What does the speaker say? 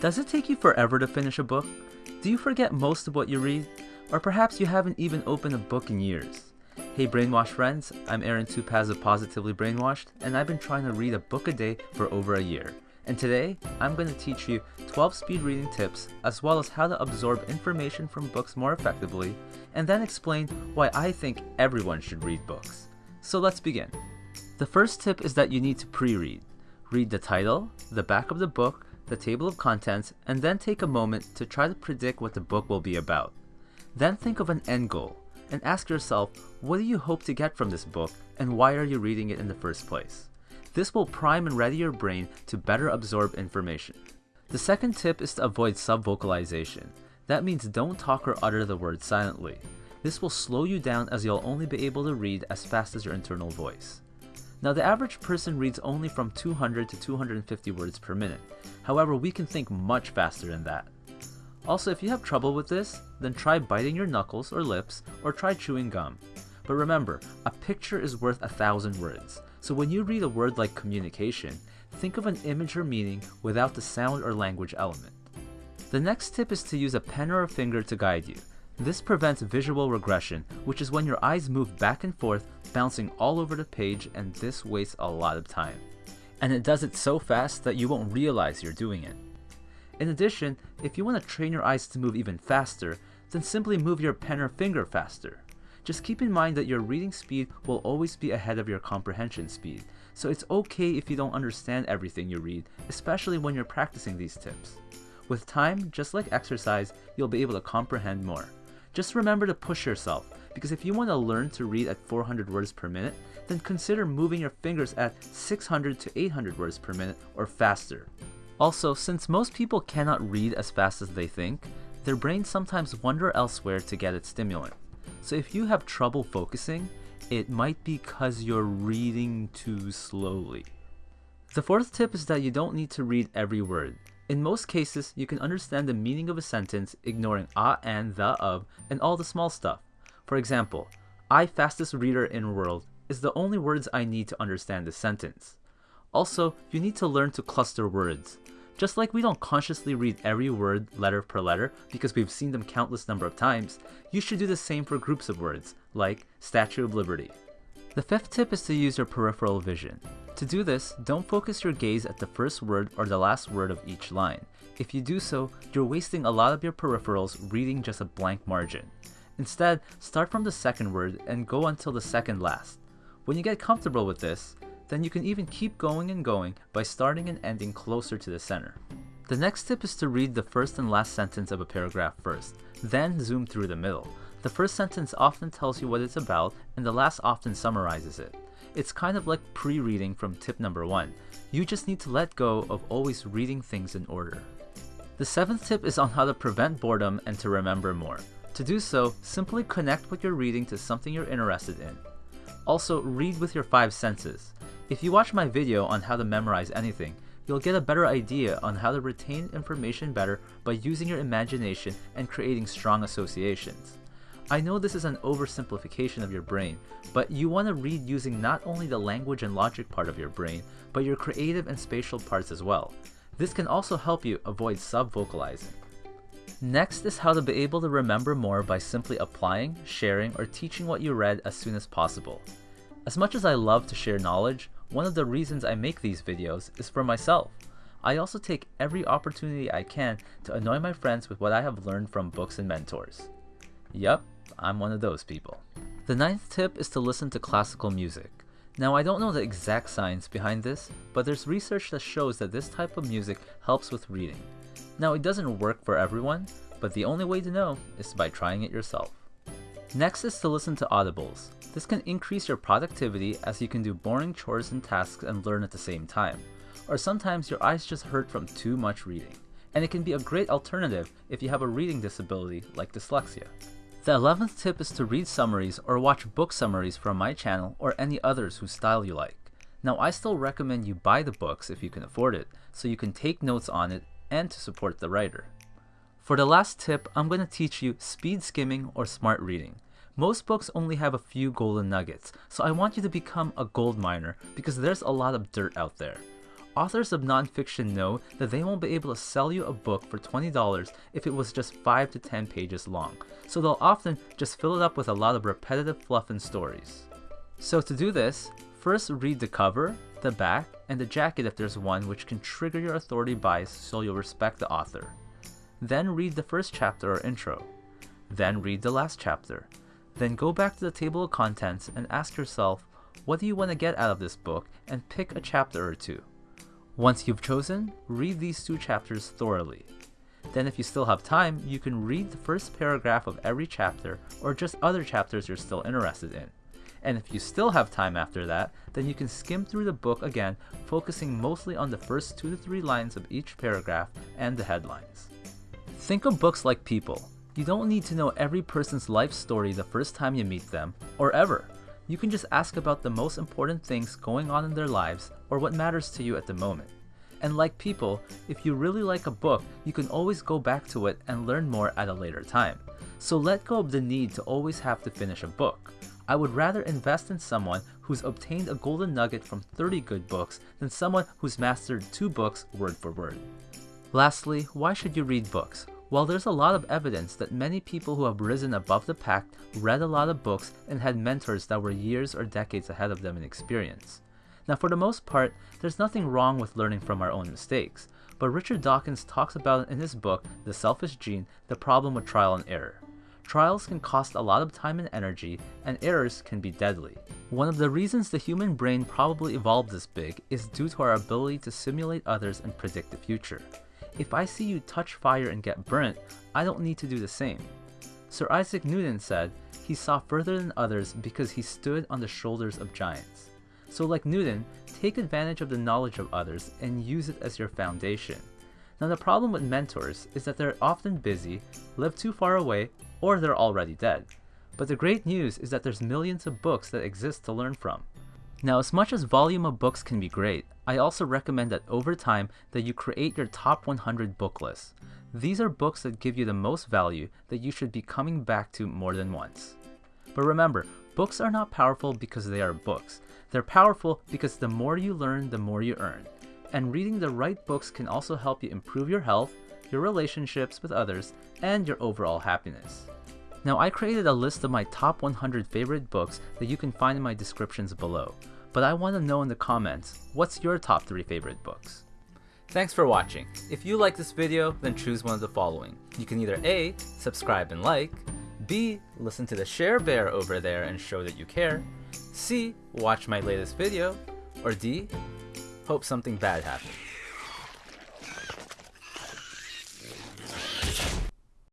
Does it take you forever to finish a book? Do you forget most of what you read? Or perhaps you haven't even opened a book in years? Hey Brainwash friends, I'm Aaron Tupaz of Positively Brainwashed, and I've been trying to read a book a day for over a year. And today, I'm going to teach you 12 speed reading tips, as well as how to absorb information from books more effectively, and then explain why I think everyone should read books. So let's begin. The first tip is that you need to pre-read. Read the title, the back of the book, the table of contents, and then take a moment to try to predict what the book will be about. Then think of an end goal, and ask yourself, what do you hope to get from this book, and why are you reading it in the first place? This will prime and ready your brain to better absorb information. The second tip is to avoid subvocalization. That means don't talk or utter the words silently. This will slow you down as you'll only be able to read as fast as your internal voice. Now the average person reads only from 200 to 250 words per minute. However, we can think much faster than that. Also, if you have trouble with this, then try biting your knuckles or lips, or try chewing gum. But remember, a picture is worth a thousand words, so when you read a word like communication, think of an image or meaning without the sound or language element. The next tip is to use a pen or a finger to guide you. This prevents visual regression, which is when your eyes move back and forth, bouncing all over the page, and this wastes a lot of time. And it does it so fast that you won't realize you're doing it. In addition, if you want to train your eyes to move even faster, then simply move your pen or finger faster. Just keep in mind that your reading speed will always be ahead of your comprehension speed, so it's okay if you don't understand everything you read, especially when you're practicing these tips. With time, just like exercise, you'll be able to comprehend more. Just remember to push yourself, because if you want to learn to read at 400 words per minute, then consider moving your fingers at 600 to 800 words per minute or faster. Also, since most people cannot read as fast as they think, their brains sometimes wander elsewhere to get its stimulant. So if you have trouble focusing, it might be because you're reading too slowly. The fourth tip is that you don't need to read every word. In most cases, you can understand the meaning of a sentence ignoring a and the of and all the small stuff. For example, I fastest reader in world is the only words I need to understand the sentence. Also, you need to learn to cluster words. Just like we don't consciously read every word letter per letter because we've seen them countless number of times, you should do the same for groups of words, like Statue of Liberty. The fifth tip is to use your peripheral vision. To do this, don't focus your gaze at the first word or the last word of each line. If you do so, you're wasting a lot of your peripherals reading just a blank margin. Instead, start from the second word and go until the second last. When you get comfortable with this, then you can even keep going and going by starting and ending closer to the center. The next tip is to read the first and last sentence of a paragraph first, then zoom through the middle. The first sentence often tells you what it's about, and the last often summarizes it. It's kind of like pre-reading from tip number one. You just need to let go of always reading things in order. The seventh tip is on how to prevent boredom and to remember more. To do so, simply connect what you're reading to something you're interested in. Also, read with your five senses. If you watch my video on how to memorize anything, you'll get a better idea on how to retain information better by using your imagination and creating strong associations. I know this is an oversimplification of your brain, but you want to read using not only the language and logic part of your brain, but your creative and spatial parts as well. This can also help you avoid subvocalizing. Next is how to be able to remember more by simply applying, sharing, or teaching what you read as soon as possible. As much as I love to share knowledge, one of the reasons I make these videos is for myself. I also take every opportunity I can to annoy my friends with what I have learned from books and mentors. Yup, I'm one of those people. The ninth tip is to listen to classical music. Now I don't know the exact science behind this, but there's research that shows that this type of music helps with reading. Now it doesn't work for everyone, but the only way to know is by trying it yourself. Next is to listen to audibles. This can increase your productivity as you can do boring chores and tasks and learn at the same time. Or sometimes your eyes just hurt from too much reading. And it can be a great alternative if you have a reading disability like dyslexia. The 11th tip is to read summaries or watch book summaries from my channel or any others whose style you like. Now I still recommend you buy the books if you can afford it, so you can take notes on it and to support the writer. For the last tip, I'm going to teach you speed skimming or smart reading. Most books only have a few golden nuggets, so I want you to become a gold miner because there's a lot of dirt out there. Authors of nonfiction know that they won't be able to sell you a book for $20 if it was just 5 to 10 pages long, so they'll often just fill it up with a lot of repetitive fluff and stories. So to do this, first read the cover, the back, and the jacket if there's one which can trigger your authority bias so you'll respect the author. Then read the first chapter or intro. Then read the last chapter. Then go back to the table of contents and ask yourself, what do you want to get out of this book and pick a chapter or two. Once you've chosen, read these two chapters thoroughly. Then if you still have time, you can read the first paragraph of every chapter or just other chapters you're still interested in. And if you still have time after that, then you can skim through the book again, focusing mostly on the first two to three lines of each paragraph and the headlines. Think of books like people. You don't need to know every person's life story the first time you meet them, or ever. You can just ask about the most important things going on in their lives or what matters to you at the moment. And like people, if you really like a book, you can always go back to it and learn more at a later time. So let go of the need to always have to finish a book. I would rather invest in someone who's obtained a golden nugget from 30 good books than someone who's mastered two books word for word. Lastly, why should you read books? While there's a lot of evidence that many people who have risen above the pack read a lot of books and had mentors that were years or decades ahead of them in experience. Now, for the most part, there's nothing wrong with learning from our own mistakes, but Richard Dawkins talks about in his book, The Selfish Gene, the problem with trial and error. Trials can cost a lot of time and energy, and errors can be deadly. One of the reasons the human brain probably evolved this big is due to our ability to simulate others and predict the future. If I see you touch fire and get burnt, I don't need to do the same. Sir Isaac Newton said he saw further than others because he stood on the shoulders of giants. So like Newton, take advantage of the knowledge of others and use it as your foundation. Now the problem with mentors is that they're often busy, live too far away, or they're already dead. But the great news is that there's millions of books that exist to learn from. Now as much as volume of books can be great, I also recommend that over time that you create your top 100 book list. These are books that give you the most value that you should be coming back to more than once. But remember, books are not powerful because they are books. They're powerful because the more you learn, the more you earn. And reading the right books can also help you improve your health, your relationships with others, and your overall happiness. Now I created a list of my top 100 favorite books that you can find in my descriptions below, but I want to know in the comments, what's your top 3 favorite books? Thanks for watching. If you like this video, then choose one of the following. You can either A, subscribe and like, B, listen to the share bear over there and show that you care, C. Watch my latest video. Or D. Hope something bad happens.